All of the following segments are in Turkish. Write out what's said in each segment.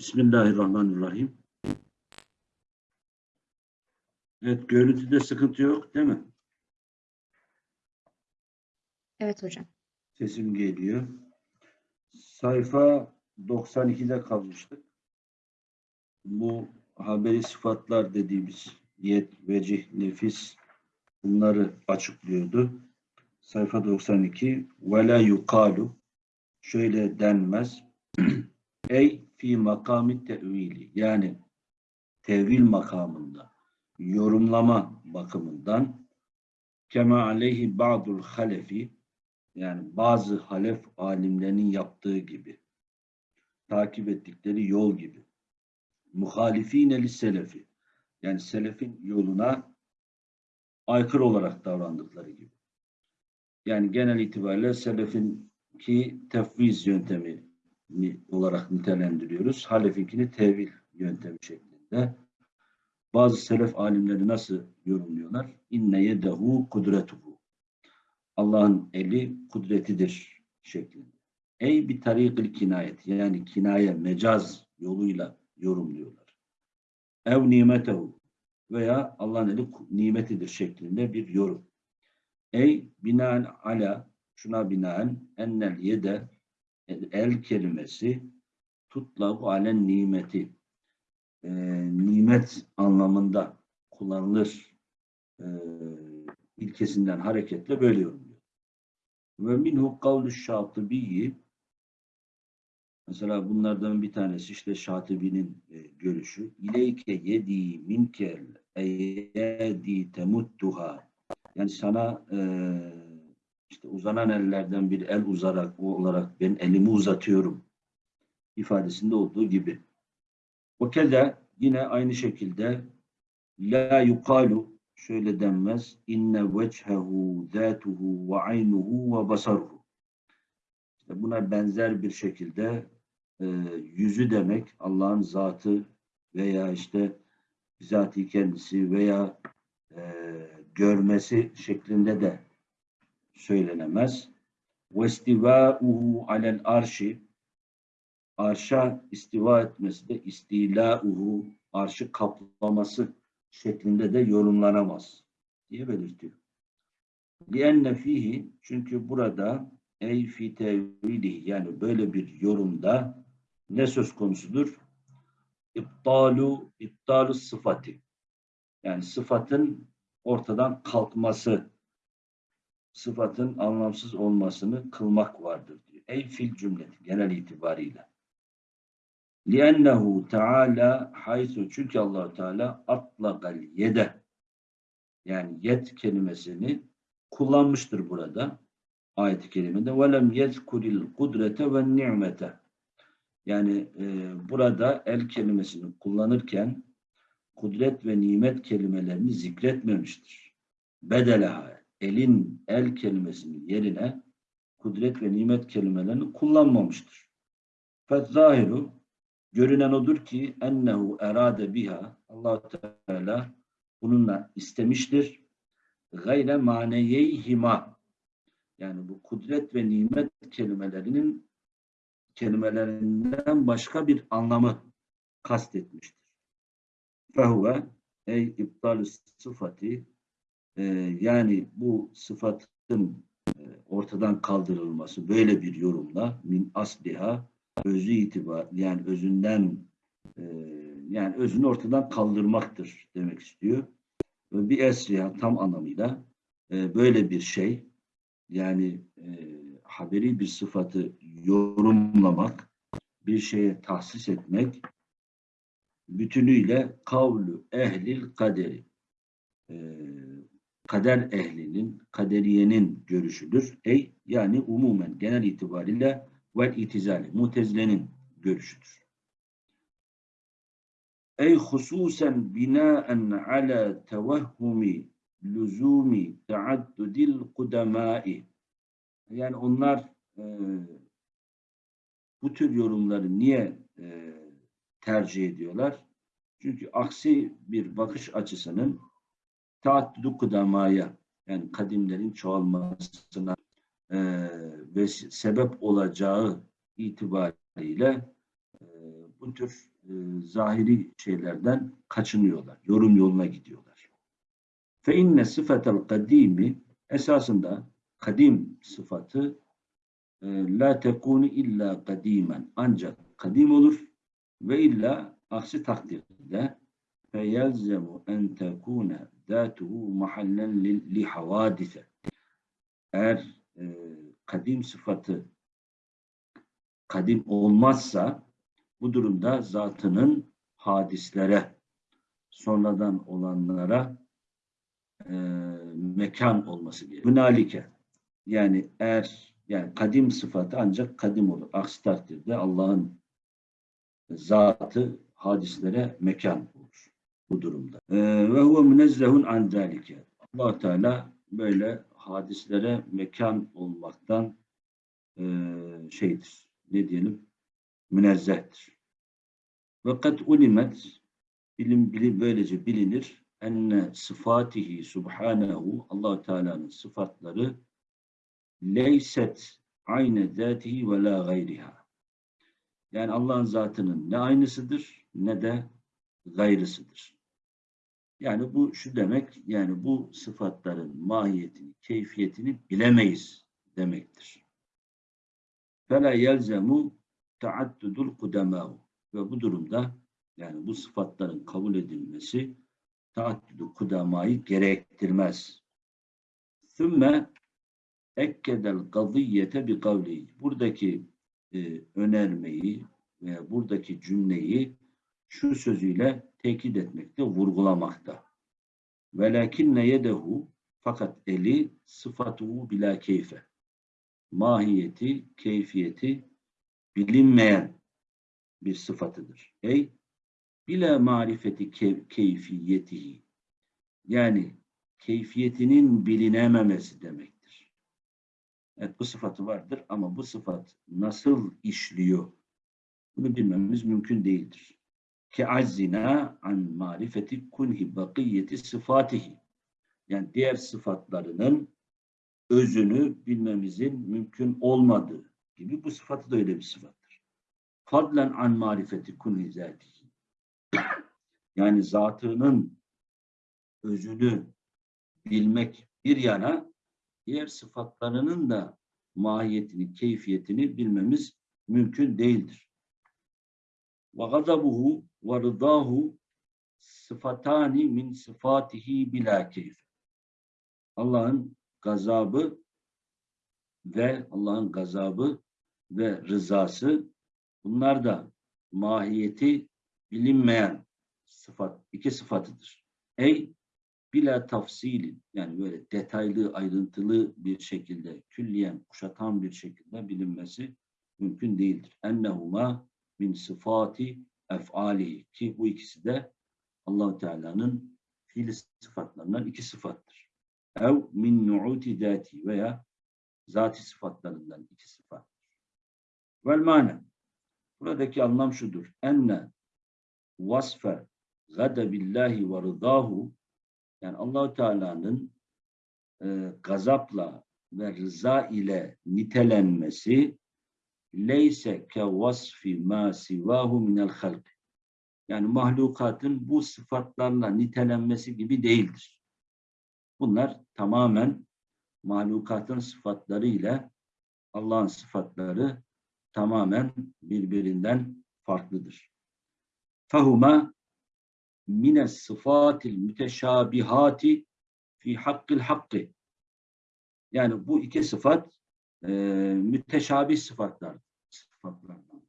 Bismillahirrahmanirrahim. Evet, görüntüde sıkıntı yok değil mi? Evet hocam. Sesim geliyor. Sayfa 92'de kalmıştık. Bu haberi sıfatlar dediğimiz yet, vecih, nefis bunları açıklıyordu. Sayfa 92 ve la yukalu şöyle denmez. Ey fi makami tevili yani tevil makamında yorumlama bakımından kema aleyhi ba'dul halefi yani bazı halef alimlerinin yaptığı gibi takip ettikleri yol gibi muhalifine li selefi yani selefin yoluna aykırı olarak davrandıkları gibi. Yani genel itibariyle selefin ki tefviz yöntemi olarak nitelendiriyoruz. Halefinkini tevil yöntemi şeklinde. Bazı selef alimleri nasıl yorumluyorlar? İnne yedehu kudretuhu. Allah'ın eli kudretidir şeklinde. Ey bir tarikil kinayet yani kinaye, mecaz yoluyla yorumluyorlar. Ev nimetehu veya Allah'ın eli nimetidir şeklinde bir yorum. Ey binaen ala şuna binaen ennel yede el, el kelimesi tutlabu alen nimeti. Ee, nimet anlamında kullanılır. Ee, ilkesinden hareketle böyle yorumluyor. Ve minhu kavlu şatibiyi mesela bunlardan bir tanesi işte Şatibi'nin e, görüşü. İleyke yedi minkel eyyedi temuttuha. Yani sana e, işte uzanan ellerden bir el uzarak o olarak ben elimi uzatıyorum ifadesinde olduğu gibi. O keza yine aynı şekilde la yukalu şöyle denmez inne vechehu zatuhu ve aynuhu ve basaruhu işte buna benzer bir şekilde e, yüzü demek Allah'ın zatı veya işte bizatihi kendisi veya e, görmesi şeklinde de söylenemez. İstivâuhu alel arşi arşa istiva etmesi de istilâuhu arşı kaplaması şeklinde de yorumlanamaz diye belirtiyor. Lienne fihi çünkü burada ey fi yani böyle bir yorumda ne söz konusudur? İptalu iptalu sıfatı yani sıfatın ortadan kalkması sıfatın anlamsız olmasını kılmak vardır diyor. Ey fil cümleti genel itibariyle. لِأَنَّهُ Teala haysu çünkü allah Teala atlakal yede yani yet kelimesini kullanmıştır burada ayet-i kerimede وَلَمْ يَذْكُرِ الْقُدْرَةَ وَالنِّعْمَةَ yani e, burada el kelimesini kullanırken kudret ve nimet kelimelerini zikretmemiştir. Bedelaha elin el kelimesinin yerine kudret ve nimet kelimelerini kullanmamıştır. Fezzahiru görünen odur ki ennehu erade biha allah Teala bununla istemiştir. Gayre maneyeyhima yani bu kudret ve nimet kelimelerinin kelimelerinden başka bir anlamı kastetmiştir. Fehuve ey iptal sıfatı e, yani bu sıfatın e, ortadan kaldırılması böyle bir yorumla min asliha özü itibar yani özünden e, yani özünü ortadan kaldırmaktır demek istiyor. Bir esriha tam anlamıyla e, böyle bir şey yani e, haberi bir sıfatı yorumlamak, bir şeye tahsis etmek bütünüyle kavlu ehlil kaderi e, kader ehlinin, kaderiyenin görüşüdür. Ey yani umumen genel itibariyle vel itizali, mutezilenin görüşüdür. Ey hususen binaen ala tevahhumi lüzumi taaddudil kudemai yani onlar e, bu tür yorumları niye e, tercih ediyorlar? Çünkü aksi bir bakış açısının taaddüdü kudamaya yani kadimlerin çoğalmasına e, ve sebep olacağı itibariyle e, bu tür e, zahiri şeylerden kaçınıyorlar. Yorum yoluna gidiyorlar. Fe inne sıfetel kadimi esasında kadim sıfatı e, la tekunu illa kadimen ancak kadim olur ve illa aksi takdirde fe yelzemu en tekune datuhu mahallen li havadise eğer e, kadim sıfatı kadim olmazsa bu durumda zatının hadislere sonradan olanlara e, mekan olması gerekiyor. Hünalike yani eğer yani kadim sıfatı ancak kadim olur. Aksi takdirde Allah'ın zatı hadislere mekan olur bu durumda. Ee, Ve huve münezzehun an zalike. allah Teala böyle hadislere mekan olmaktan e, şeydir. Ne diyelim? Münezzehtir. Kad ulimet bilim, bilim böylece bilinir enne sıfatihi subhanehu allah Teala'nın sıfatları leyset aynı zatihi ve la gayriha. Yani Allah'ın zatının ne aynısıdır ne de gayrısıdır. Yani bu şu demek, yani bu sıfatların mahiyetini, keyfiyetini bilemeyiz demektir. فَلَا يَلْزَمُ تَعَدُّدُ الْقُدَمَاهُ Ve bu durumda yani bu sıfatların kabul edilmesi taaddüdü kudamayı gerektirmez. Sümme ekkedel gaziyete bi kavlihi. Buradaki e, önermeyi ve buradaki cümleyi şu sözüyle tekit etmekte, vurgulamakta. Velakinne yedehu fakat eli sıfatuhu bila keyfe. Mahiyeti, keyfiyeti bilinmeyen bir sıfatıdır. Ey bila marifeti keyfiyetihi. Yani keyfiyetinin bilinememesi demektir. Evet bu sıfatı vardır ama bu sıfat nasıl işliyor? Bunu bilmemiz mümkün değildir. Ke azzina an marifeti kunhi bakiyeti sıfatihi. Yani diğer sıfatlarının özünü bilmemizin mümkün olmadığı gibi bu sıfatı da öyle bir sıfattır. Fadlen an marifeti kunhi zatihi. Yani zatının özünü bilmek bir yana diğer sıfatlarının da mahiyetini, keyfiyetini bilmemiz mümkün değildir. Ve gazabuhu rıdahu sıfatani min sıfatihi bila keyf. Allah'ın gazabı ve Allah'ın gazabı ve rızası bunlar da mahiyeti bilinmeyen sıfat, iki sıfatıdır. Ey bila tafsilin yani böyle detaylı, ayrıntılı bir şekilde, külliyen, kuşatan bir şekilde bilinmesi mümkün değildir. Ennehuma min sıfati ef'ali ki bu ikisi de allah Teala'nın fiili sıfatlarından iki sıfattır. Ev min nu'uti zati veya zati sıfatlarından iki sıfattır. Vel mane buradaki anlam şudur. Enne vasfe gadebillahi ve rıdahu yani allah Teala'nın e, gazapla ve rıza ile nitelenmesi leyse ke vasfi ma sivahu minel halk. Yani mahlukatın bu sıfatlarla nitelenmesi gibi değildir. Bunlar tamamen mahlukatın sıfatları ile Allah'ın sıfatları tamamen birbirinden farklıdır. Fahuma mine sıfatil müteşabihati fi hakkil hakkı. Yani bu iki sıfat e, müteşabih sıfatlar. Sıfatlardan.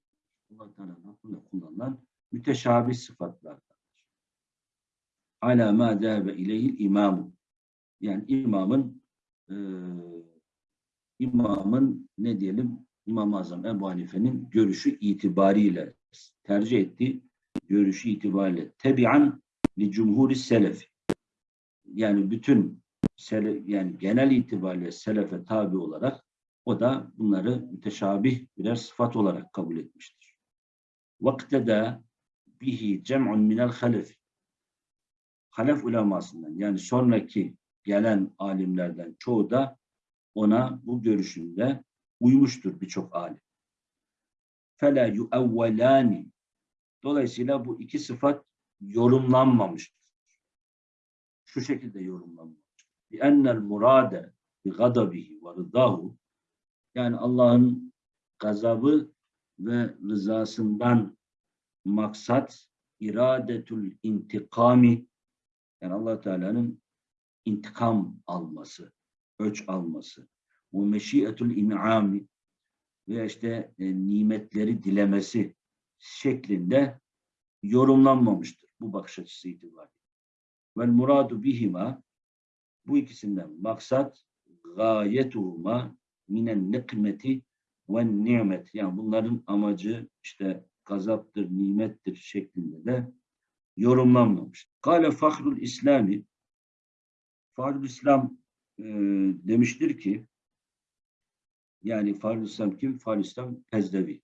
Allah Teala'nın kullanılan müteşabih sıfatlardandır. Ala ma dâbe ileyhil imamu. Yani imamın e, imamın ne diyelim İmam-ı Azam Ebu Hanife'nin görüşü itibariyle tercih ettiği görüşü itibariyle tebian li cumhuri selef yani bütün selef, yani genel itibariyle selefe tabi olarak o da bunları müteşabih birer sıfat olarak kabul etmiştir. Vaktede bihi cem'un minel halef. Halef ulemasından yani sonraki gelen alimlerden çoğu da ona bu görüşünde uymuştur birçok alim. Fela yuevvelani. Dolayısıyla bu iki sıfat yorumlanmamıştır. Şu şekilde yorumlanmamıştır. Bi ennel murade bi gadabihi ve rıdahu yani Allah'ın gazabı ve rızasından maksat iradetül intikami yani allah Teala'nın intikam alması, öç alması. Bu meşiyetül in'ami ve işte e, nimetleri dilemesi şeklinde yorumlanmamıştır bu bakış açısı itibariyle. Vel muradu bihima bu ikisinden maksat gayetuhuma minen nikmeti ve nimet. Yani bunların amacı işte gazaptır, nimettir şeklinde de yorumlanmamıştır. Kale Fahrul İslami Fahrul İslam e, demiştir ki yani Fahrul İslam kim? Fahrul İslam Pezdevi.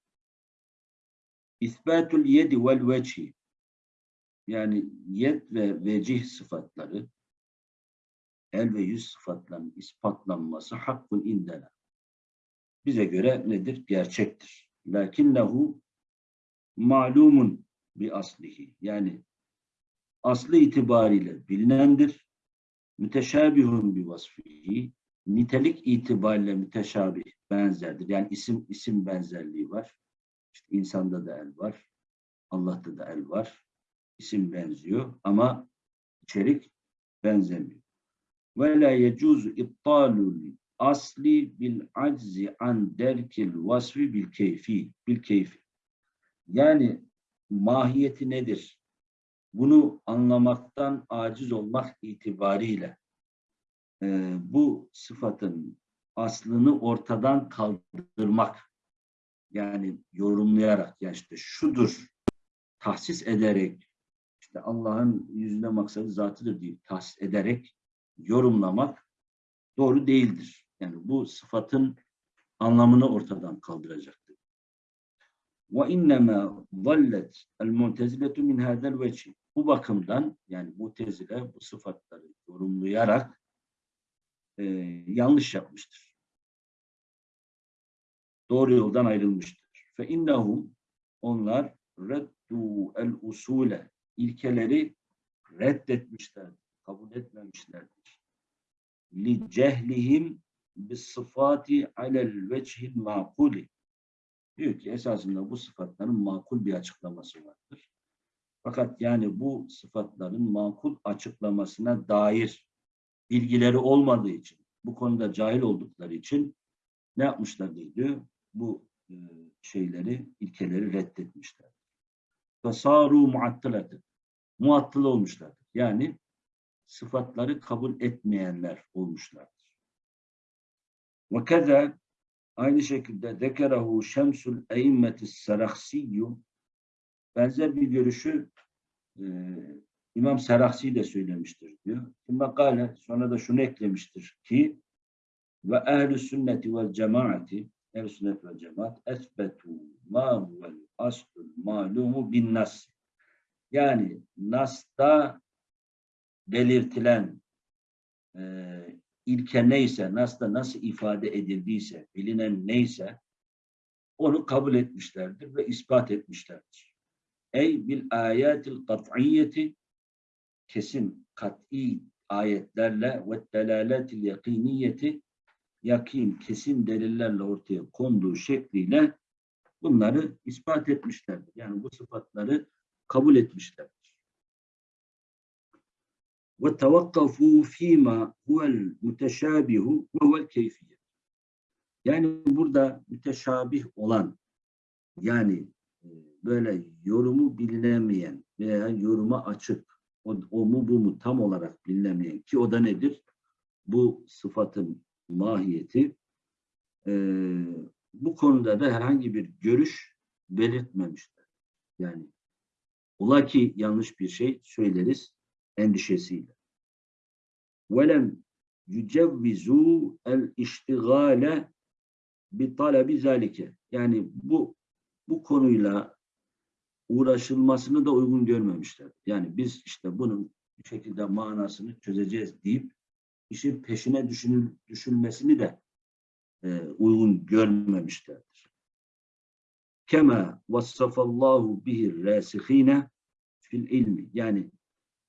İthbatul yedi vel veci yani yed ve vecih sıfatları el ve yüz sıfatlarının ispatlanması hakkın indena. Bize göre nedir? Gerçektir. Lakinnehu malumun bir aslihi. Yani aslı itibariyle bilinendir. Müteşabihun bir vasfihi. Nitelik itibariyle müteşabih, benzerdir. Yani isim isim benzerliği var. İşte insanda da el var. Allah'ta da el var. İsim benziyor ama içerik benzemiyor. Ve la yecuzu iptalul asli bil aczi an derkil vasfi bil keyfi bil keyfi. Yani mahiyeti nedir? Bunu anlamaktan aciz olmak itibariyle e, bu sıfatın aslını ortadan kaldırmak yani yorumlayarak yani işte şudur tahsis ederek işte Allah'ın yüzüne maksadı zatıdır diye tahsis ederek yorumlamak doğru değildir. Yani bu sıfatın anlamını ortadan kaldıracaktır. Ve innema zallet el muteziletu min hadel veci. Bu bakımdan yani mutezile bu sıfatları yorumlayarak e, yanlış yapmıştır. Doğru yoldan ayrılmıştır. Fe innahum onlar reddu el usule ilkeleri reddetmişler, kabul etmemişlerdir. Li cehlihim bis sıfati alel vechil makuli. Diyor ki esasında bu sıfatların makul bir açıklaması vardır. Fakat yani bu sıfatların makul açıklamasına dair bilgileri olmadığı için, bu konuda cahil oldukları için ne yapmışlar diyor? Bu e, şeyleri, ilkeleri reddetmişler. Fasaru muattılatı. Muattıl olmuşlardır. Yani sıfatları kabul etmeyenler olmuşlardır. Ve keza aynı şekilde zekerahu şemsul eimmetis saraksiyyu benzer bir görüşü e, İmam Seraksi de söylemiştir diyor. Makale sonra da şunu eklemiştir ki ve ehl-i sünneti vel cemaati ehl sünnet ve cemaat esbetu ma huvel aslul malumu bin nas yani Nas'ta belirtilen e, ilke neyse, Nas'ta nasıl ifade edildiyse, bilinen neyse onu kabul etmişlerdir ve ispat etmişlerdir. Ey bil ayatil kat'iyyeti kesin kat'i ayetlerle ve delaletil yakiniyeti yakin, kesin delillerle ortaya konduğu şekliyle bunları ispat etmişlerdir. Yani bu sıfatları kabul etmişlerdir. Fîmâ huvel müteşâbihu ve huvel keyfiyet. Yani burada müteşabih olan yani e, böyle yorumu bilinemeyen veya yoruma açık o, o mu bu mu tam olarak bilinemeyen ki o da nedir? Bu sıfatın mahiyeti e, bu konuda da herhangi bir görüş belirtmemişler. Yani Ola ki yanlış bir şey söyleriz endişesiyle. Velem yücevvizu el iştigale bi talebi. Yani bu bu konuyla uğraşılmasını da uygun görmemişler. Yani biz işte bunun bir şekilde manasını çözeceğiz deyip işin peşine düşünül, düşünmesini de e, uygun görmemişlerdir. kema vassafallahu bihi rasihine fil ilmi. Yani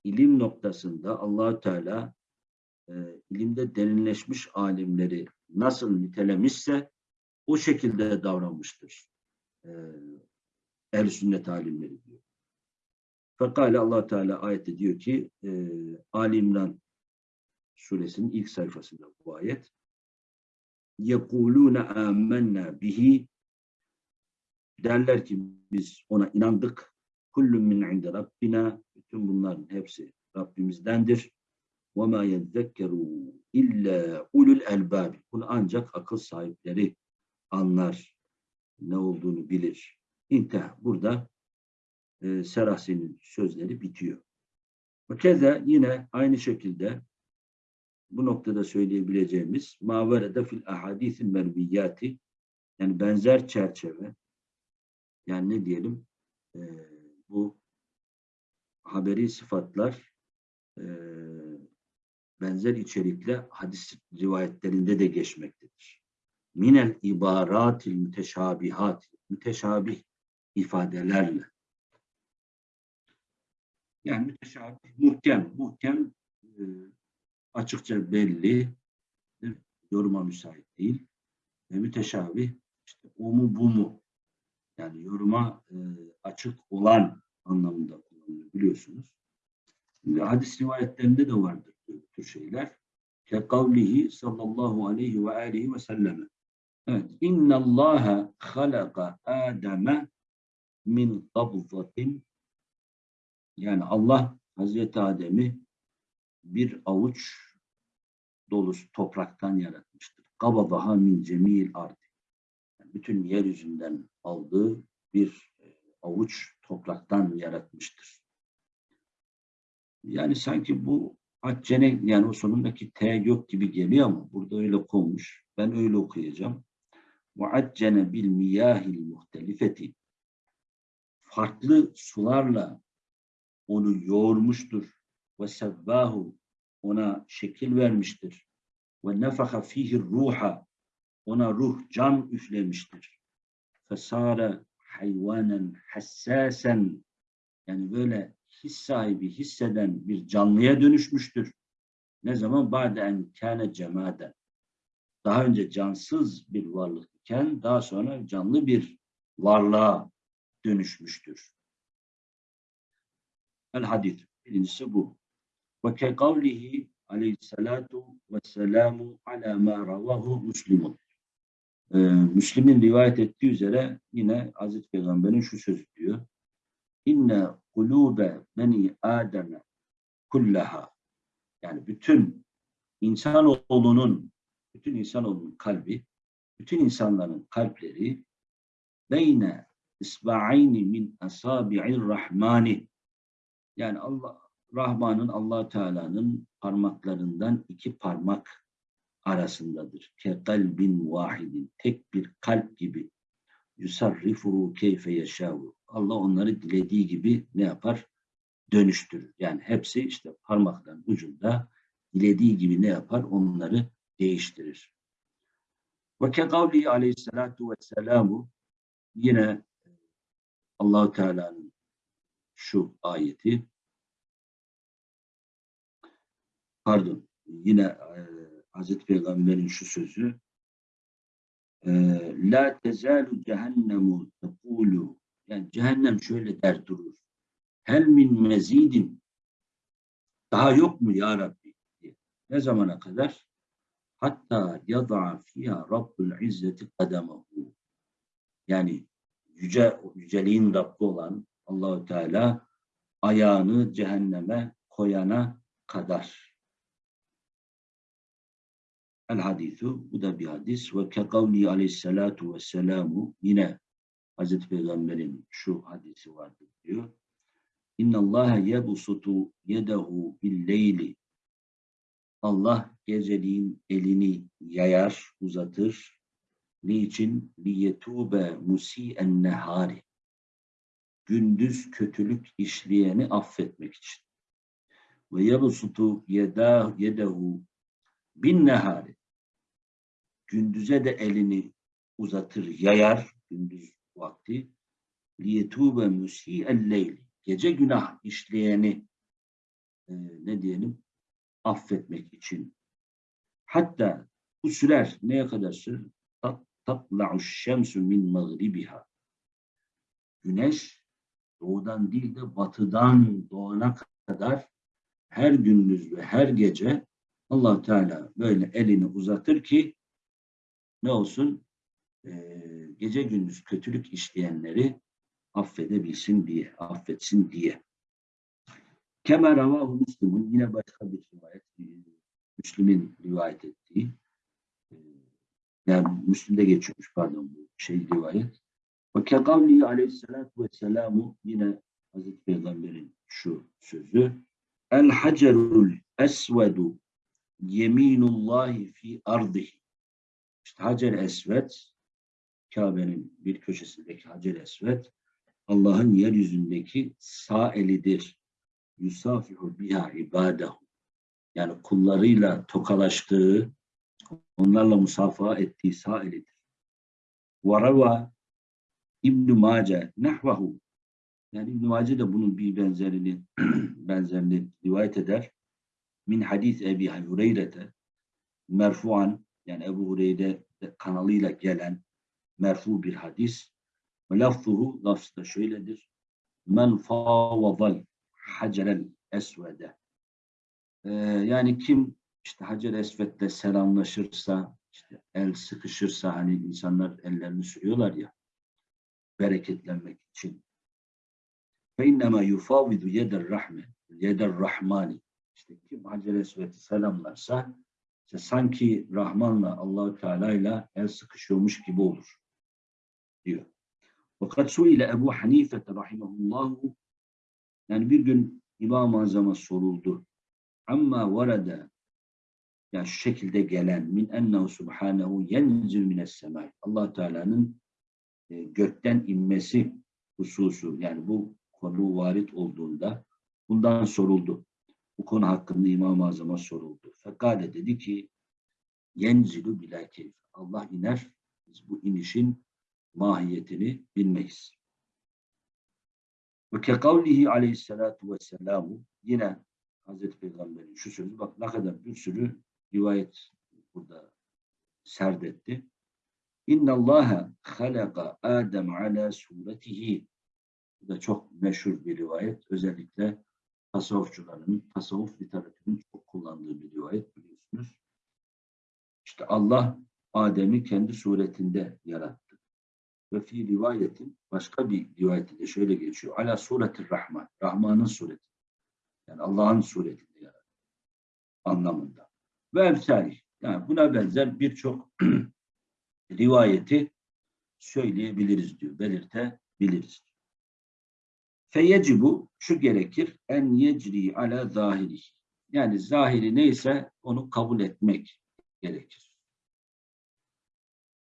ilim noktasında allah Teala e, ilimde derinleşmiş alimleri nasıl nitelemişse o şekilde davranmıştır. E, Ehl-i sünnet alimleri diyor. Fekale allah Teala ayette diyor ki e, Ali İmran suresinin ilk sayfasında bu ayet yekulune amennâ bihi derler ki biz ona inandık kullun min inde rabbina. Bütün bunların hepsi Rabbimizdendir. Ve ma yezekkeru illa ulul elbab. Bunu ancak akıl sahipleri anlar ne olduğunu bilir. İnteh burada e, Serasi'nin sözleri bitiyor. Ve keza yine aynı şekilde bu noktada söyleyebileceğimiz maverede fil ahadisil merviyati yani benzer çerçeve yani ne diyelim e, bu haberi sıfatlar e, benzer içerikle hadis rivayetlerinde de geçmektedir. Minel ibaratil müteşabihat müteşabih ifadelerle yani müteşabih, muhkem, muhkem e, açıkça belli, yoruma müsait değil. Ve müteşabih, işte o mu bu mu? Yani yoruma e, açık olan anlamında kullanılıyor biliyorsunuz. Şimdi hadis rivayetlerinde de vardır bu tür şeyler. Kekavlihi sallallahu aleyhi ve aleyhi ve selleme. Evet. İnna Allaha halaka Adem'e min kabzatin yani Allah Hazreti Adem'i bir avuç dolusu topraktan yaratmıştır. Kabadaha min cemil ardi. Bütün yeryüzünden aldığı bir e, avuç topraktan yaratmıştır. Yani sanki bu accene yani o sonundaki T yok gibi geliyor ama burada öyle konmuş. Ben öyle okuyacağım. Bil miyahil muhtelifeti farklı sularla onu yoğurmuştur. Sevvahu ona şekil vermiştir. Ve nefaka fihi ruha ona ruh can üflemiştir. Fesare hayvanen hassasen yani böyle his sahibi hisseden bir canlıya dönüşmüştür. Ne zaman? Ba'den kâne cemaden. Daha önce cansız bir varlık iken daha sonra canlı bir varlığa dönüşmüştür. El hadis. Birincisi bu. Ve ke kavlihi aleyhissalatu vesselamu ala ma ravahu muslimun. Ee, Müslim'in rivayet ettiği üzere yine Hazreti Peygamber'in şu sözü diyor. İnne kulube beni Adem'e kullaha yani bütün insanoğlunun bütün insanoğlunun kalbi bütün insanların kalpleri beyne isba'ayni min asabi'ir rahmani yani Allah Rahman'ın Allah Teala'nın parmaklarından iki parmak arasındadır. Ke kalbin vahidin tek bir kalp gibi yusarrifu keyfe yaşavu. Allah onları dilediği gibi ne yapar? Dönüştürür. Yani hepsi işte parmakların ucunda dilediği gibi ne yapar? Onları değiştirir. Ve ke kavli aleyhissalatu vesselamu yine allah Teala'nın şu ayeti pardon yine e, Hazreti Peygamber'in şu sözü e, La tezalu cehennemu tekulu yani cehennem şöyle der durur. Hel min mezidin daha yok mu ya Rabbi? Diye. Ne zamana kadar? Hatta yada'a fiyha Rabbul İzzeti kademahu. Yani yüce, yüceliğin Rabbi olan Allahü Teala ayağını cehenneme koyana kadar. El hadisu bu da bir hadis ve kekavli aleyhissalatu vesselamu yine Hazreti Peygamber'in şu hadisi vardır diyor. İnna Allah yebusutu yedehu billeyli Allah geceliğin elini yayar, uzatır. Niçin? Liyetube musi'en nehari gündüz kötülük işleyeni affetmek için. Ve yabsutu yedehu bin nehari gündüze de elini uzatır, yayar, gündüz vakti liyetube musi'el leyli gece günah işleyeni e, ne diyelim affetmek için. Hatta bu sürer neye kadar sürer? Tat, tatla'u şemsu min mağribiha. Güneş doğudan değil de batıdan doğana kadar her gündüz ve her gece allah Teala böyle elini uzatır ki ne olsun? Ee, gece gündüz kötülük işleyenleri affedebilsin diye, affetsin diye. Kemer ravahu Müslüm'ün yine başka bir rivayet, e, Müslüm'ün rivayet ettiği, e, yani Müslüm'de geçiyormuş pardon bu şey rivayet. Ve kekavlihi aleyhissalatu vesselamu yine Hazreti Peygamber'in şu sözü El hacerul esvedu yeminullahi fi ardihi İşte Hacer Esved Kabe'nin bir köşesindeki Hacer Esved Allah'ın yeryüzündeki sağ elidir. Yusafihu biha ibadahu. Yani kullarıyla tokalaştığı, onlarla musafaha ettiği sağ elidir. Varava İbn-i Mace nehvahu. Yani İbn-i Mace de bunun bir benzerini benzerini rivayet eder. Min hadis Ebi Hureyre'de merfuan yani Ebu Hureyre kanalıyla gelen merfu bir hadis. Lafzuhu lafzı da şöyledir. Men favadal hacerel esvede. Ee, yani kim işte Hacer Esved'le selamlaşırsa, işte el sıkışırsa hani insanlar ellerini sürüyorlar ya bereketlenmek için. Fe innema yufavidu yeder rahme, yeder rahmani. İşte kim Hacer Esved'i selamlarsa işte sanki Rahman'la Allahu Teala ile el sıkışıyormuş gibi olur diyor. Fakat su ile Ebu Hanife rahimahullahu yani bir gün İmam-ı Azam'a soruldu. Amma varada yani şu şekilde gelen min ennehu subhanehu yenzil mines semai. allah Teala'nın e, gökten inmesi hususu yani bu konu varit olduğunda bundan soruldu. Bu konu hakkında İmam-ı Azam'a soruldu. Fekale dedi ki yenzilu bila keyf. Allah iner. Biz bu inişin mahiyetini bilmeyiz. Ve kekavlihi aleyhissalatu vesselamu yine Hazreti Peygamber'in şu sözü bak ne kadar bir sürü rivayet burada serdetti. İnna Allaha halaka Adem ala suretihi. Bu da çok meşhur bir rivayet. Özellikle tasavvufçuların, tasavvuf literatürünün çok kullandığı bir rivayet biliyorsunuz. İşte Allah Adem'i kendi suretinde yarattı. Ve fi rivayetin başka bir rivayetinde şöyle geçiyor. Ala suretir Rahman. Rahman'ın sureti. Yani Allah'ın suretinde yarattı. Anlamında. Ve emsali. Yani buna benzer birçok rivayeti söyleyebiliriz diyor. Belirtebiliriz. Feyecibu şu gerekir en yecri ala zahiri. Yani zahiri neyse onu kabul etmek gerekir.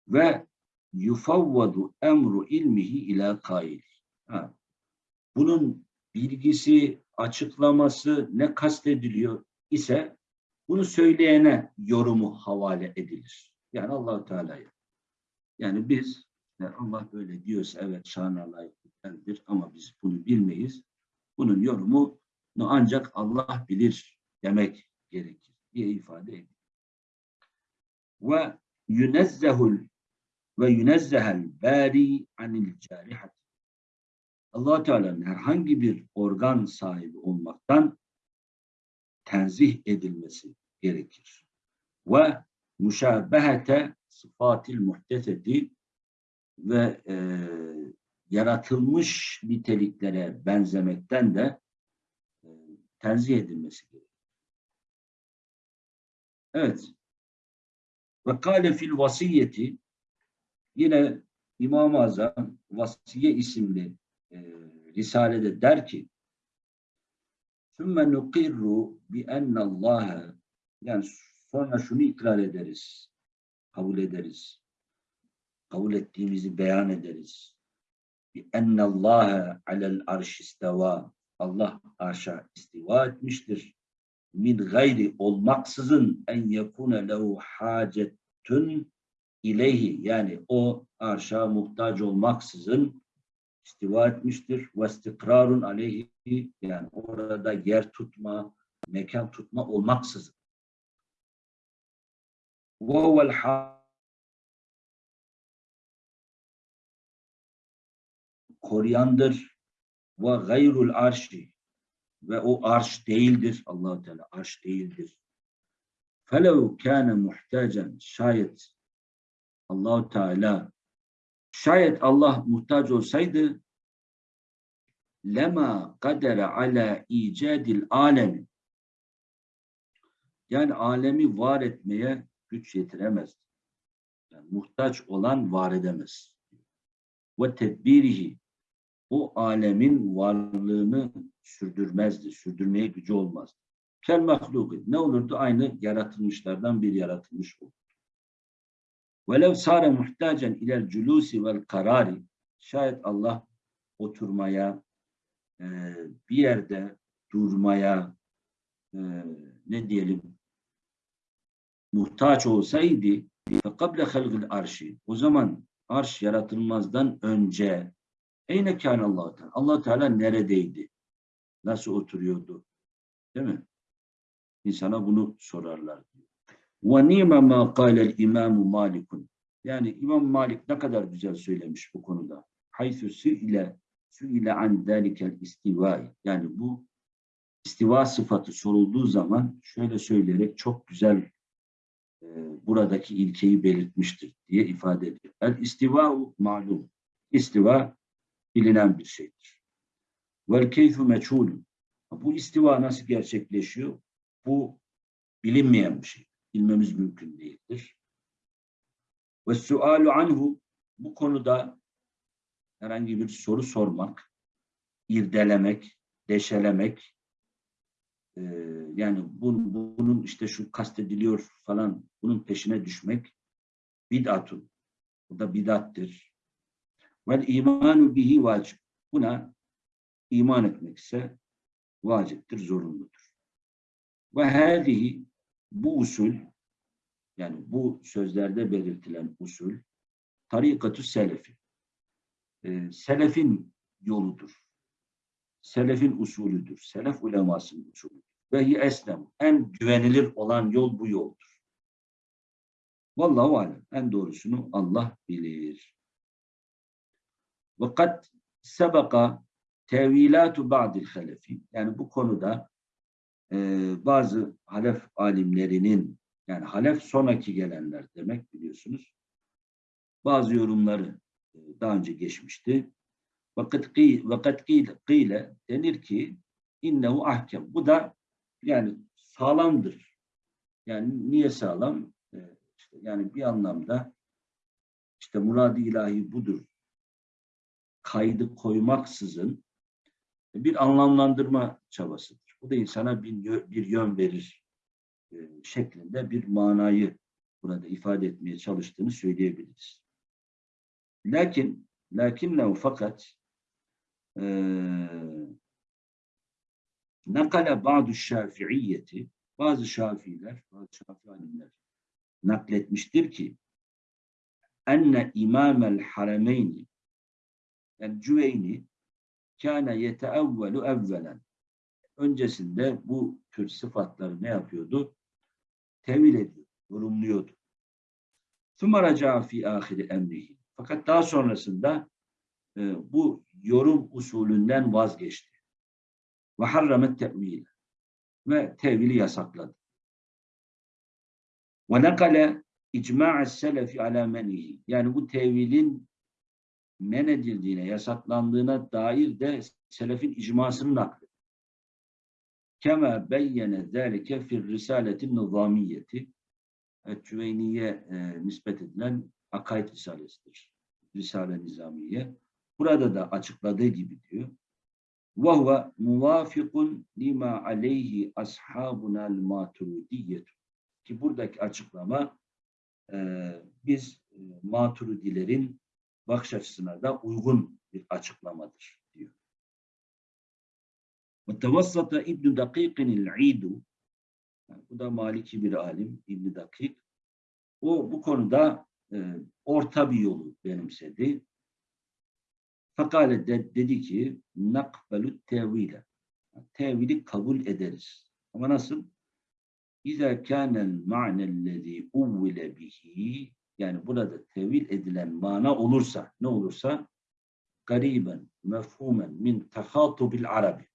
Ve yufavvadu emru ilmihi ila kail. Bunun bilgisi, açıklaması ne kastediliyor ise bunu söyleyene yorumu havale edilir. Yani allah Teala'ya. Yani biz yani Allah böyle diyorsa evet şanına layıklıktandır ama biz bunu bilmeyiz. Bunun yorumunu ancak Allah bilir demek gerekir diye ifade ediyor. Ve yunezzehul ve yunezzehel bari anil carihat. allah Teala'nın herhangi bir organ sahibi olmaktan tenzih edilmesi gerekir. Ve müşabehete sıfatil muhteseti ve e, yaratılmış niteliklere benzemekten de e, tenzih edilmesi gerekir. Evet. Ve kâle fil vasiyeti yine İmam-ı Azam Vasiye isimli e, Risale'de der ki ثُمَّ نُقِرُّ بِأَنَّ اللّٰهَ yani sonra şunu ikrar ederiz, kabul ederiz. Kabul ettiğimizi beyan ederiz. بِأَنَّ اللّٰهَ عَلَى الْعَرْشِ istiva Allah arşa istiva etmiştir. Min gayri olmaksızın en yekune lehu hacetün ileyhi yani o arşa muhtaç olmaksızın istiva etmiştir. Ve istikrarun aleyhi yani orada yer tutma, mekan tutma olmaksızın. Ve huvel koruyandır ve gayrul arşi ve o arş değildir. allah Teala arş değildir. Felev kâne muhtacen şayet allah Teala şayet Allah muhtaç olsaydı lema kadere ala icadil alemi yani alemi var etmeye güç yetiremez. Yani muhtaç olan var edemez. Ve tedbirihi o alemin varlığını sürdürmezdi. Sürdürmeye gücü olmaz. Kel mahluki. Ne olurdu? Aynı yaratılmışlardan bir yaratılmış olurdu. Velev sare muhtacen ilel culusi vel karari. Şayet Allah oturmaya, e, bir yerde durmaya, e, ne diyelim, muhtaç olsaydı, فَقَبْلَ خَلْقِ arşi. O zaman arş yaratılmazdan önce Eyne kâne allah Teala? allah Teala neredeydi? Nasıl oturuyordu? Değil mi? İnsana bunu sorarlar. Ve nime mâ kâlel imâmu malikun. Yani İmam Malik ne kadar güzel söylemiş bu konuda. Haythu ile sü ile an dâlikel istivai. Yani bu istiva sıfatı sorulduğu zaman şöyle söyleyerek çok güzel e, buradaki ilkeyi belirtmiştir diye ifade ediyor. El istiva malum. İstiva bilinen bir şeydir. Vel keyfu meçhulun. Bu istiva nasıl gerçekleşiyor? Bu bilinmeyen bir şey. Bilmemiz mümkün değildir. Ve sualu anhu bu konuda herhangi bir soru sormak, irdelemek, deşelemek, e, yani bunun, bunun işte şu kastediliyor falan, bunun peşine düşmek bid'atun. Bu da bid'attir. Vel imanu bihi vacip. Buna iman etmek ise vaciptir, zorunludur. Ve hâzihi bu usul yani bu sözlerde belirtilen usul tarikatü selefi. Ee, selefin yoludur. Selefin usulüdür. Selef ulemasının usulüdür. Ve hi eslem. En güvenilir olan yol bu yoldur. Vallahu alem. En doğrusunu Allah bilir. Ve kad sebeka tevilatu ba'dil halefi. Yani bu konuda e, bazı halef alimlerinin yani halef sonraki gelenler demek biliyorsunuz. Bazı yorumları e, daha önce geçmişti. Vakit vakat kıyle denir ki innehu ahkem. Bu da yani sağlamdır. Yani niye sağlam? E, işte yani bir anlamda işte murad ilahi budur kaydı koymaksızın bir anlamlandırma çabasıdır. Bu da insana bir, bir yön verir e, şeklinde bir manayı burada ifade etmeye çalıştığını söyleyebiliriz. Lakin lakinne fakat e, nakale bazı şafiiyeti bazı şafiiler, bazı şafi alimler nakletmiştir ki enne imamel harameyni yani Cüveyni kâne yeteevvelu evvelen öncesinde bu tür sıfatları ne yapıyordu? Tevil ediyor, yorumluyordu. Thumaraca fi ahiri emrihi. Fakat daha sonrasında e, bu yorum usulünden vazgeçti. Ve harramet tevil ve tevili yasakladı. Ve nekale icma'es selefi ala menihi. Yani bu tevilin men edildiğine, yasaklandığına dair de selefin icmasını naklediyor. Kema beyyene zâlike fir risaletin nizamiyeti Cüveyniye e, nispet edilen akaid risalesidir. Risale nizamiye. Burada da açıkladığı gibi diyor. وَهُوَ مُوَافِقٌ لِمَا عَلَيْهِ أَصْحَابُنَا الْمَاتُرُدِيَّةُ Ki buradaki açıklama e, biz e, maturidilerin bakış açısına da uygun bir açıklamadır diyor. Mutevassata İbn-i Dakik'in bu da Maliki bir alim İbn-i Dakik. O bu konuda e, orta bir yolu benimsedi. Fakale de, dedi ki nakbelü tevile. Tevili kabul ederiz. Ama nasıl? İza kânel ma'nellezî uvvile bihi yani burada tevil edilen mana olursa ne olursa gariben, mefhumen min tehatubil arabi.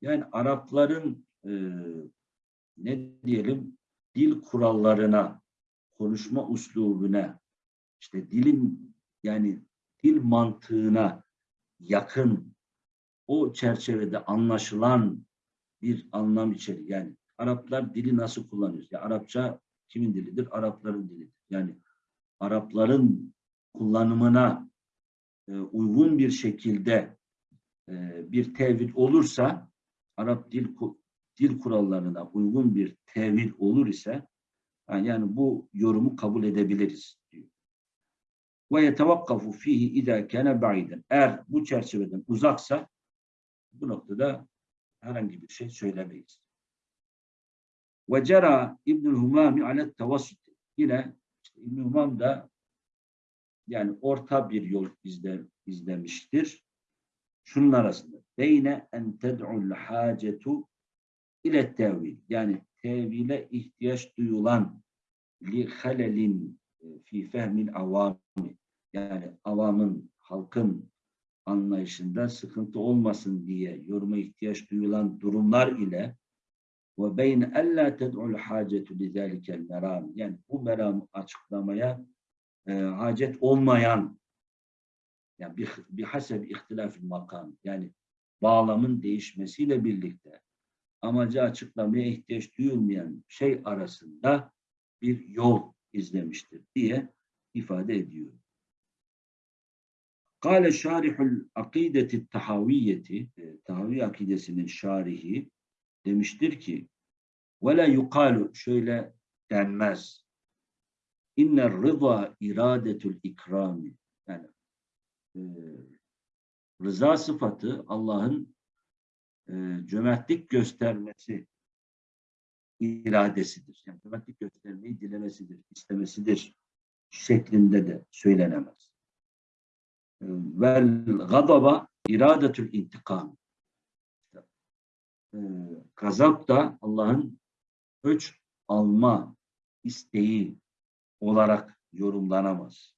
Yani Arapların e, ne diyelim dil kurallarına, konuşma uslubuna, işte dilin yani dil mantığına yakın o çerçevede anlaşılan bir anlam içerir. Yani Araplar dili nasıl kullanıyor? Ya Arapça kimin dilidir? Arapların dilidir. Yani Arapların kullanımına e, uygun bir şekilde e, bir tevil olursa Arap dil dil kurallarına uygun bir tevil olur ise yani bu yorumu kabul edebiliriz diyor. Ve yetevakkafu fihi idâ kâne ba'iden. Eğer bu çerçeveden uzaksa bu noktada herhangi bir şey söylemeyiz. Ve cera İbnül Humami alet tevassut. Yine Humam da yani orta bir yol izle, izlemiştir. Şunun arasında. Beyne en ted'ul hacetu ile tevil. Yani tevile ihtiyaç duyulan li halelin e, fi fehmil avami. Yani avamın, halkın anlayışında sıkıntı olmasın diye yoruma ihtiyaç duyulan durumlar ile ve beyne ella ted'ul hacetu li zalikel meram. Yani bu meramı açıklamaya e, hacet olmayan yani bir, bir haseb ihtilafil makam yani bağlamın değişmesiyle birlikte amacı açıklamaya ihtiyaç duyulmayan şey arasında bir yol izlemiştir diye ifade ediyor. Kale şarihul akideti tahaviyeti, e, tahavi akidesinin şarihi demiştir ki la yukalu şöyle denmez. İnner rıza iradetül ikrami. Yani e, rıza sıfatı Allah'ın e, cömertlik göstermesi iradesidir. Yani cömertlik göstermeyi dilemesidir, istemesidir şeklinde de söylenemez. E, vel gadaba iradetül intikam. E, gazap da Allah'ın öç alma isteği olarak yorumlanamaz.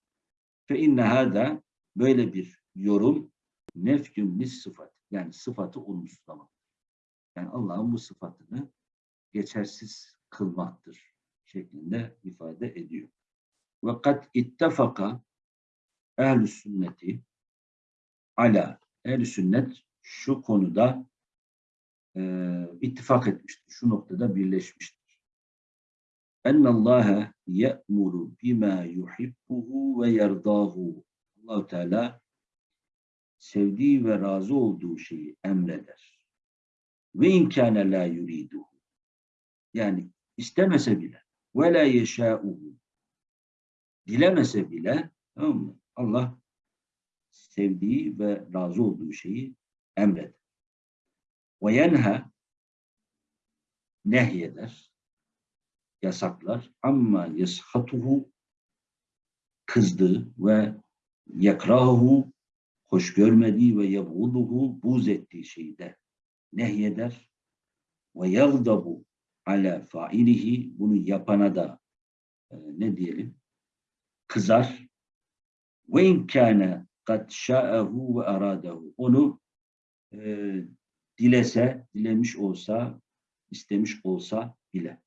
Fe inne hâdâ böyle bir yorum nefkün lis sıfat. Yani sıfatı olumsuzlamak. Yani Allah'ın bu sıfatını geçersiz kılmaktır şeklinde ifade ediyor. Ve kat ittefaka ehl sünneti ala ehl sünnet şu konuda e, ittifak etmiştir. Şu noktada birleşmiştir. Ennallâhe ye'muru bima yuhibbuhu ve yerdahu. allah Teala sevdiği ve razı olduğu şeyi emreder. Ve imkâne la yuriduhu. Yani istemese bile ve la yeşâuhu. Dilemese bile tamam mı? Allah sevdiği ve razı olduğu şeyi emreder. Ve yenha nehyeder, yasaklar. Ama yeshatuhu kızdığı ve yakrahu hoş görmediği ve yebğuduhu buz ettiği şeyi de nehyeder ve yagdabu ala failihi bunu yapana da e, ne diyelim? Kızar. Ve imkâne kad şa'ehu ve aradehu onu e, dilese, dilemiş olsa, istemiş olsa bile.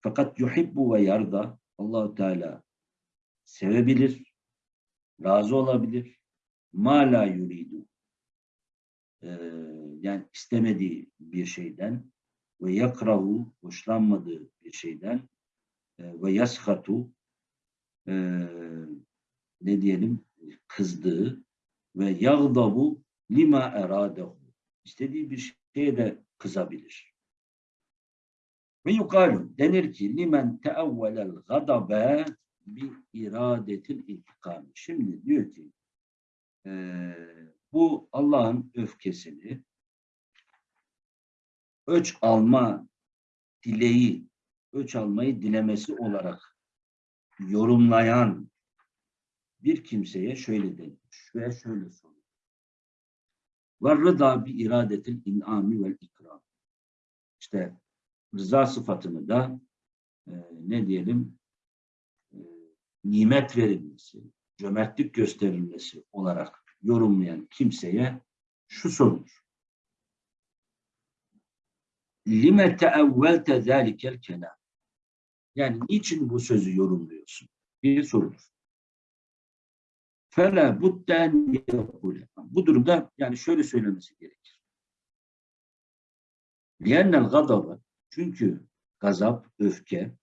Fakat yuhibbu ve yarda Allahu Teala sevebilir, razı olabilir, ma la yuridu. Ee, yani istemediği bir şeyden ve yakrahu hoşlanmadığı bir şeyden e, ve yashatu e, ne diyelim kızdığı ve yagdabu lima eradehu istediği bir şeye de kızabilir. Ve yukalu denir ki limen teevvelel gadabe bi iradetil intikam. Şimdi diyor ki e, bu Allah'ın öfkesini öç alma dileği, öç almayı dilemesi olarak yorumlayan bir kimseye şöyle denir ve şöyle sorulur. Ve rıda bi iradetil in'ami vel ikram. İşte rıza sıfatını da e, ne diyelim e, nimet verilmesi, cömertlik gösterilmesi olarak yorumlayan kimseye şu sorulur. Lime teevvelte zâlikel kelam. Yani niçin bu sözü yorumluyorsun? Bir sorulur. Fela budden yekule. Bu durumda yani şöyle söylemesi gerekir. Liyennel gadabı çünkü gazap, öfke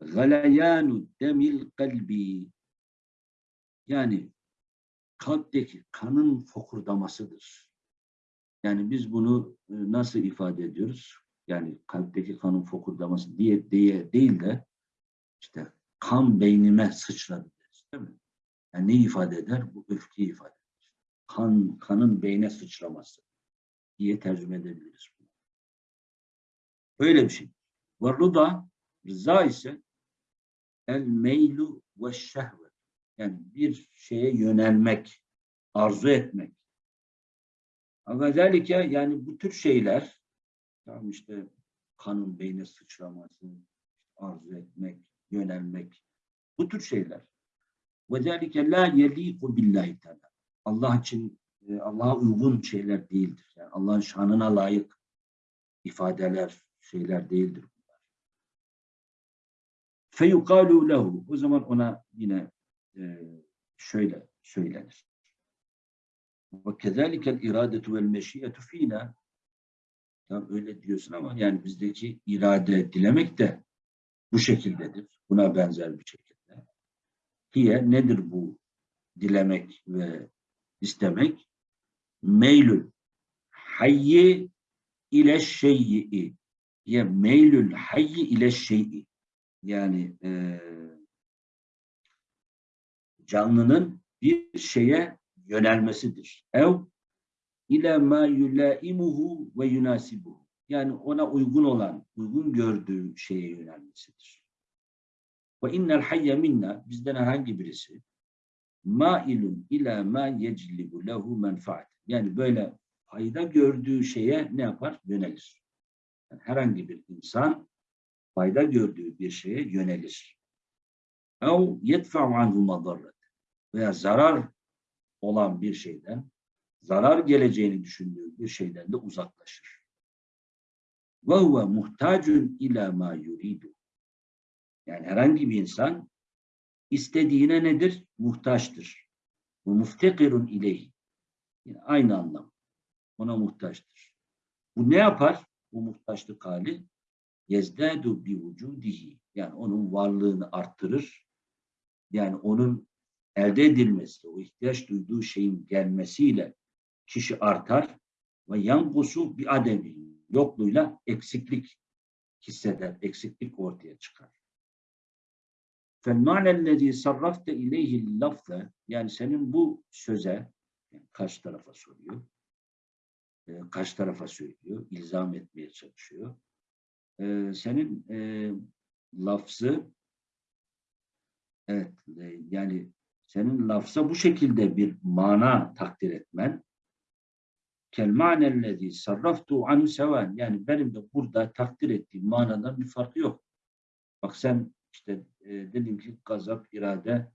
galayanu demil kalbi yani kalpteki kanın fokurdamasıdır. Yani biz bunu e, nasıl ifade ediyoruz? Yani kalpteki kanın fokurdaması diye, diye değil de işte kan beynime sıçradı değil mi? Yani ne ifade eder? Bu öfkeyi ifade eder. Kan, kanın beyne sıçraması diye tercüme edebiliriz. Bunu. Öyle bir şey. Ve rıda, rıza ise el meylu ve şehvet. Yani bir şeye yönelmek, arzu etmek. Ama yani bu tür şeyler tamam işte kanın beyne sıçraması, arzu etmek, yönelmek bu tür şeyler. Ve zelike la yeliku billahi teala. Allah için e, Allah'a uygun şeyler değildir. Yani Allah'ın şanına layık ifadeler, şeyler değildir bunlar. Feyukalu. O zaman ona yine e, şöyle söylenir. Ve kezalikel iradetu vel meşiyetu fînâ Tam öyle diyorsun ama yani bizdeki irade dilemek de bu şekildedir. Buna benzer bir şekilde. Hiye nedir bu dilemek ve istemek? Meylül hayyi ile şey'i ya meylül hayyi ile şey'i yani e, canlının bir şeye yönelmesidir. Ev ile ma yulaimuhu ve yunasibuhu. Yani ona uygun olan, uygun gördüğü şeye yönelmesidir. Ve innel hayye minna bizden herhangi birisi mailun ila ma yeclibu lehu menfaat. Yani böyle fayda gördüğü şeye ne yapar? Yönelir. Yani herhangi bir insan fayda gördüğü bir şeye yönelir. Ev yedfa'u anhu madarret. Veya zarar olan bir şeyden, zarar geleceğini düşündüğü bir şeyden de uzaklaşır. Ve huve muhtacun ila ma yuridu. Yani herhangi bir insan istediğine nedir? Muhtaçtır. Bu muftekirun ileyhi. Yani aynı anlam. Ona muhtaçtır. Bu ne yapar? Bu muhtaçlık hali yezdadu bi vücudihi. Yani onun varlığını arttırır. Yani onun elde edilmesi, o ihtiyaç duyduğu şeyin gelmesiyle kişi artar ve yankusu bir ademi yokluğuyla eksiklik hisseder, eksiklik ortaya çıkar. فَالْمَعْنَ الَّذ۪ي صَرَّفْتَ اِلَيْهِ اللَّفْزَ Yani senin bu söze, yani kaç tarafa soruyor, e, kaç tarafa söylüyor, ilzam etmeye çalışıyor. E, senin e, lafzı, evet, e, yani senin lafza bu şekilde bir mana takdir etmen, kel ma'nellezî sarraftu anhu sevan. Yani benim de burada takdir ettiğim manadan bir farkı yok. Bak sen işte e, dedim ki gazap, irade,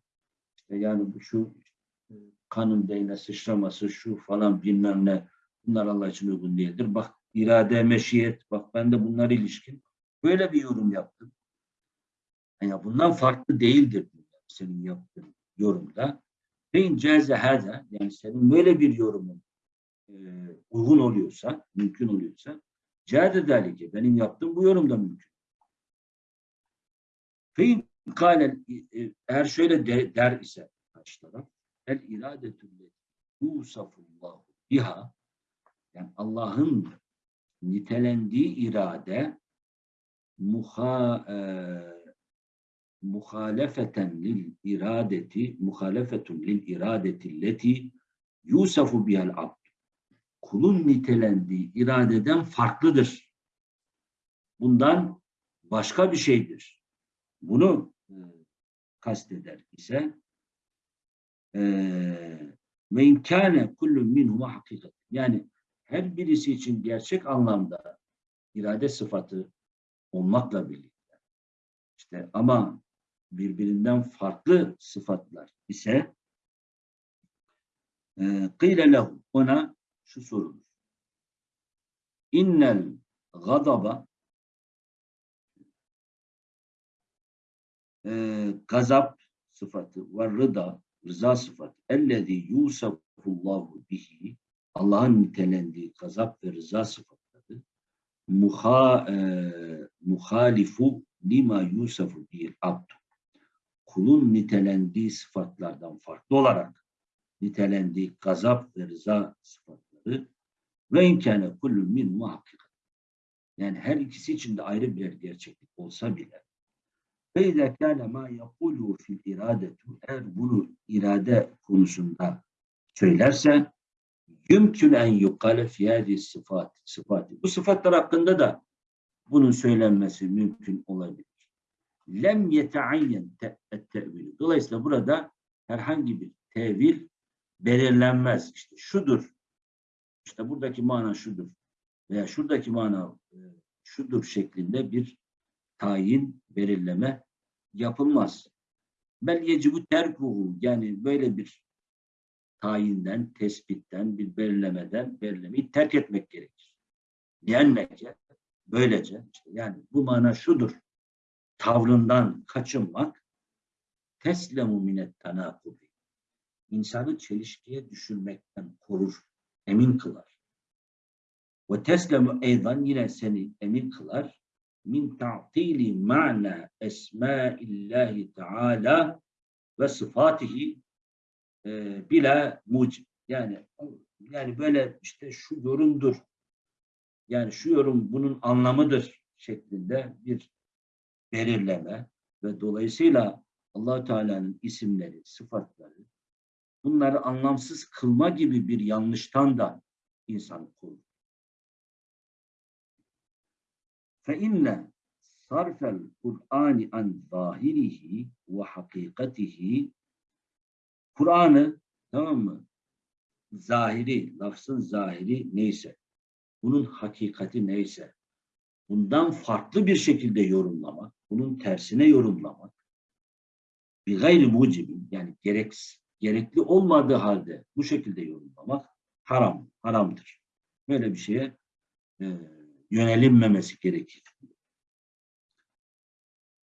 işte yani bu şu e, kanın beyne sıçraması, şu falan bilmem ne bunlar Allah için uygun değildir. Bak irade, meşiyet, bak ben de bunlar ilişkin. Böyle bir yorum yaptım. Yani bundan farklı değildir senin yaptığın yorumda. Ve inceze hâzâ, yani senin böyle bir yorumun e, uygun oluyorsa, mümkün oluyorsa cihad dalike benim yaptığım bu yorumda mümkün. Fein kâle eğer şöyle de, der ise karşı taraf el iradetülle yusafullahu biha yani Allah'ın nitelendiği irade muha, e, muhalefeten lil iradeti muhalefetun lil iradeti leti yusafu bihal abd kulun nitelendiği iradeden farklıdır. Bundan başka bir şeydir. Bunu e, kasteder ise eee, ve imkâne kullun minhuma hakikat. Yani her birisi için gerçek anlamda irade sıfatı olmakla birlikte. İşte ama birbirinden farklı sıfatlar ise kıyle lehu ona şu sorulur. İnnel gadaba e, gazap sıfatı ve rıda rıza sıfatı. Ellezî yusafullahu bihi Allah'ın nitelendiği gazap ve rıza sıfatları. Muha, e, muhalifu lima yusafu bil abd kulun nitelendiği sıfatlardan farklı olarak nitelendiği gazap ve rıza sıfatları. Ve imkâne kullun min muhakkikat. Yani her ikisi için de ayrı birer gerçeklik olsa bile ve izâ kâne mâ yakûlû fil irâdetu eğer bunu irade konusunda söylerse yümkün en yukale fiyâdi sıfat, sıfatı. Bu sıfatlar hakkında da bunun söylenmesi mümkün olabilir. Lem yeteayyen tevil. Dolayısıyla burada herhangi bir tevil belirlenmez. İşte şudur. İşte buradaki mana şudur. Veya şuradaki mana e, şudur şeklinde bir tayin, belirleme yapılmaz. Bel yecibu terkuhu yani böyle bir tayinden, tespitten, bir belirlemeden belirlemeyi terk etmek gerekir. Diyenlece, böylece yani bu mana şudur tavrından kaçınmak teslemu minet tanakubi insanı çelişkiye düşürmekten korur, emin kılar. Ve teslemu eydan yine seni emin kılar min ta'tili ma'na esmaillahi teala ve sıfatihi e, bila mucib. Yani yani böyle işte şu yorumdur. Yani şu yorum bunun anlamıdır şeklinde bir belirleme ve dolayısıyla allah Teala'nın isimleri, sıfatları bunları anlamsız kılma gibi bir yanlıştan da insan korur. fe inne sarfel Kur'ani an zahirihi ve hakikatihi Kur'an'ı tamam mı? Zahiri, lafzın zahiri neyse, bunun hakikati neyse, bundan farklı bir şekilde yorumlamak, bunun tersine yorumlamak, bir gayri mucibin yani gerek, gerekli olmadığı halde bu şekilde yorumlamak haram, haramdır. Böyle bir şeye e, yönelinmemesi gerekir.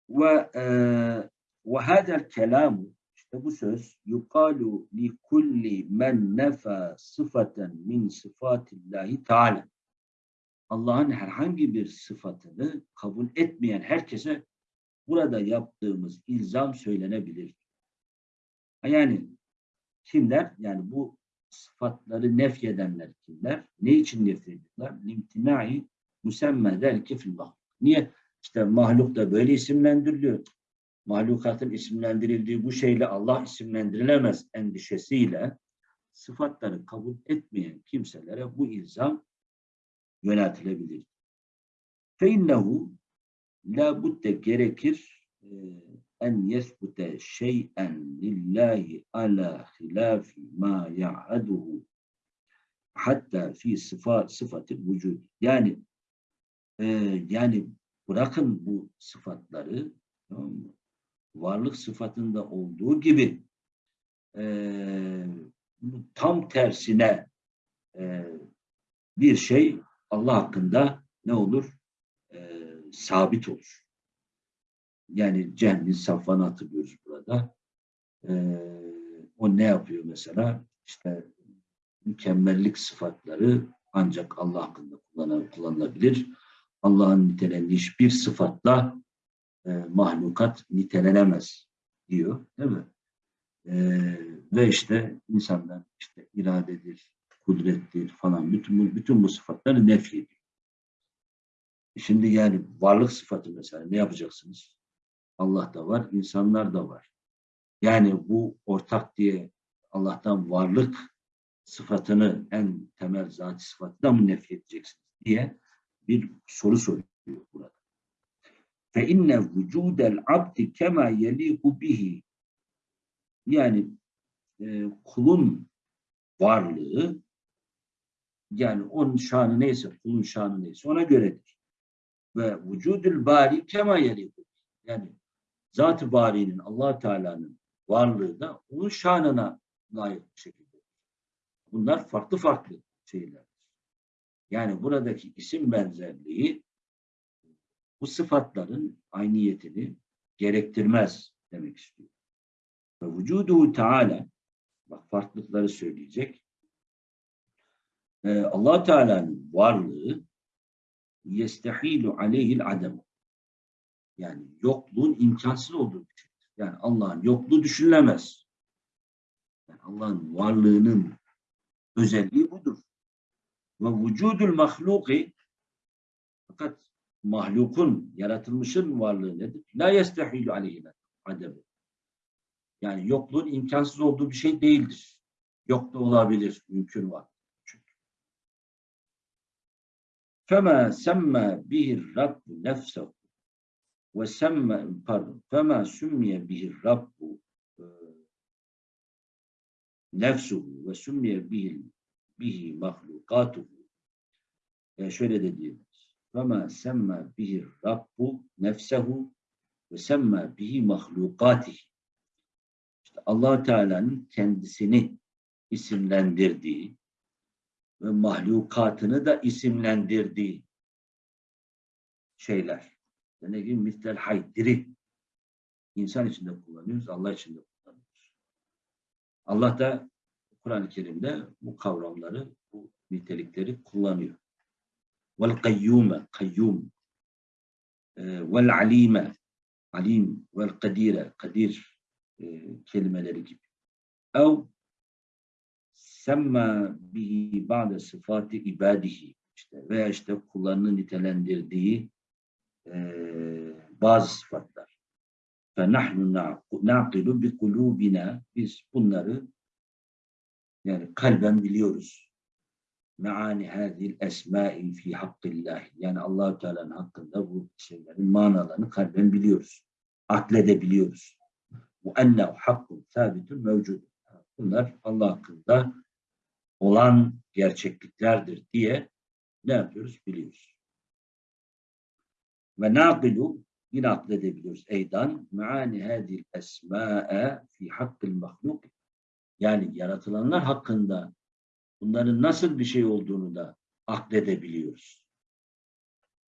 Ve e, ve hadel kelamu işte bu söz yukalu li kulli men nefa sıfaten min sıfatillahi teala. Allah'ın herhangi bir sıfatını kabul etmeyen herkese burada yaptığımız ilzam söylenebilir. Yani kimler? Yani bu sıfatları nefyedenler kimler? Ne için nefyediyorlar? Limtinai müsemme der fil Niye? İşte mahluk da böyle isimlendiriliyor. Mahlukatın isimlendirildiği bu şeyle Allah isimlendirilemez endişesiyle sıfatları kabul etmeyen kimselere bu ilzam yöneltilebilir. فَاِنَّهُ la budde gerekir e, en yesbute şey'en lillahi ala hilafi ma ya'aduhu hatta fi sıfat sıfatı vücud. Yani e, yani bırakın bu sıfatları varlık sıfatında olduğu gibi e, tam tersine e, bir şey Allah hakkında ne olur? E, sabit olur. Yani Cehmin Safvan'ı hatırlıyoruz burada. E, o ne yapıyor mesela? İşte mükemmellik sıfatları ancak Allah hakkında kullanılabilir. Allah'ın nitelendiği hiçbir sıfatla e, mahlukat nitelenemez diyor. Değil mi? E, ve işte insanlar işte iradedir, kudrettir falan bütün bütün bu sıfatları nefyediyor. Şimdi yani varlık sıfatı mesela ne yapacaksınız? Allah da var, insanlar da var. Yani bu ortak diye Allah'tan varlık sıfatını en temel zat sıfatından mı nefret edeceksiniz diye bir soru soruyor burada. fe inne vücudel abdi kema yeliku bihi yani e, kulun varlığı yani onun şanı neyse kulun şanı neyse ona göredir. Ve vücudül bari kema yeliku yani zat-ı barinin allah Teala'nın varlığı da onun şanına layık bir şekilde. Bunlar farklı farklı şeyler. Yani buradaki isim benzerliği bu sıfatların ayniyetini gerektirmez demek istiyor. Ve vücudu Teala bak farklılıkları söyleyecek. Ee, allah Teala'nın varlığı yestehilu aleyhil adem. Yani yokluğun imkansız olduğu şeydir. Yani Allah'ın yokluğu düşünülemez. Yani Allah'ın varlığının özelliği. Ve vücudul mahluki fakat mahlukun, yaratılmışın varlığı nedir? La yestehilu aleyhine ademi. Yani yokluğun imkansız olduğu bir şey değildir. Yok da olabilir, mümkün var. Fema semme bihir rabbu nefsehu ve semme pardon fema sümmiye bihir rabbu e, nefsuhu ve sümmiye bihil bihi mahlukatuhu e şöyle de ma semma bihi rabbu nefsehu ve semma bihi mahlukatihi. İşte allah Teala'nın kendisini isimlendirdiği ve mahlukatını da isimlendirdiği şeyler. Ne gibi? Mitlel hay, diri. İnsan içinde kullanıyoruz, Allah içinde kullanıyoruz. Allah da Kur'an-ı Kerim'de bu kavramları, bu nitelikleri kullanıyor. Vel kayyume, kayyum, e, vel alime, alim, vel kadire, kadir e, kelimeleri gibi. Ev semma bihi ba'de sıfatı ibadihi işte veya işte kullarını nitelendirdiği e, bazı sıfatlar. فَنَحْنُ نَعْقِلُ بِقُلُوبِنَا Biz bunları yani kalben biliyoruz. Meani hadil esmai fi hakkillah. Yani Allahu Teala'nın hakkında bu şeylerin manalarını kalben biliyoruz. Akledebiliyoruz. Bu ennehu hakkun sabitun mevcud. Bunlar Allah hakkında olan gerçekliklerdir diye ne yapıyoruz? Biliyoruz. Ve naqilu yine akledebiliyoruz. Eydan meani hadil esma'e fi hakkil mahluk. Yani yaratılanlar hakkında bunların nasıl bir şey olduğunu da akledebiliyoruz.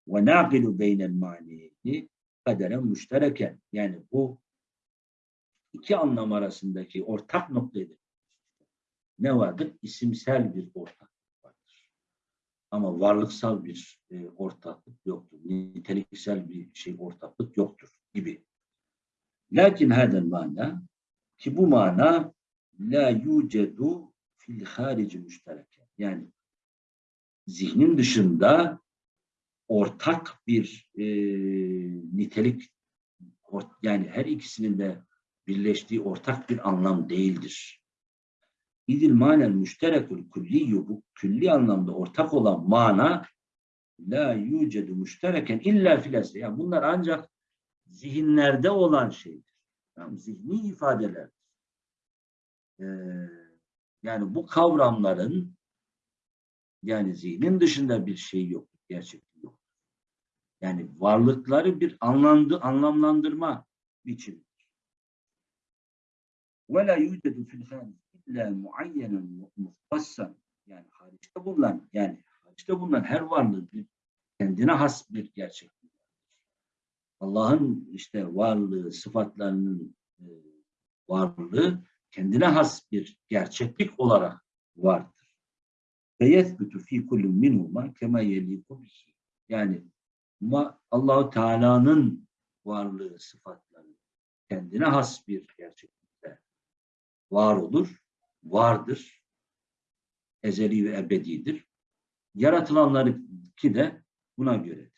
Ve naqilu beynel maniyeti kaderen müştereken. Yani bu iki anlam arasındaki ortak noktaydı. Ne vardır? İsimsel bir ortak vardır. Ama varlıksal bir e, ortaklık yoktur. Niteliksel bir şey ortaklık yoktur gibi. Lakin hadel mana ki bu mana la yucedu fil harici müştereke. Yani zihnin dışında ortak bir e, nitelik yani her ikisinin de birleştiği ortak bir anlam değildir. İdil manel müşterekül külliyyü bu külli anlamda ortak olan mana la yucedu müştereken illa filasle. Yani bunlar ancak zihinlerde olan şeydir. Yani zihni ifadeler. Ee, yani bu kavramların yani zihnin dışında bir şey yok, gerçeklik yok. Yani varlıkları bir anlandı, anlamlandırma biçimi. وَلَا يُوجَدُ فِي الْخَارِجِ اِلَّا مُعَيَّنًا مُخْتَصًا Yani hariçte bulunan, yani hariçte bulunan her varlığın bir kendine has bir gerçeklik. Allah'ın işte varlığı, sıfatlarının e, varlığı kendine has bir gerçeklik olarak vardır. Ve yethbutu fi kullin minhuma kema. Yani Allahu Teala'nın varlığı, sıfatları kendine has bir gerçeklikte var olur, vardır, ezeli ve ebedidir. Yaratılanları ki de buna göre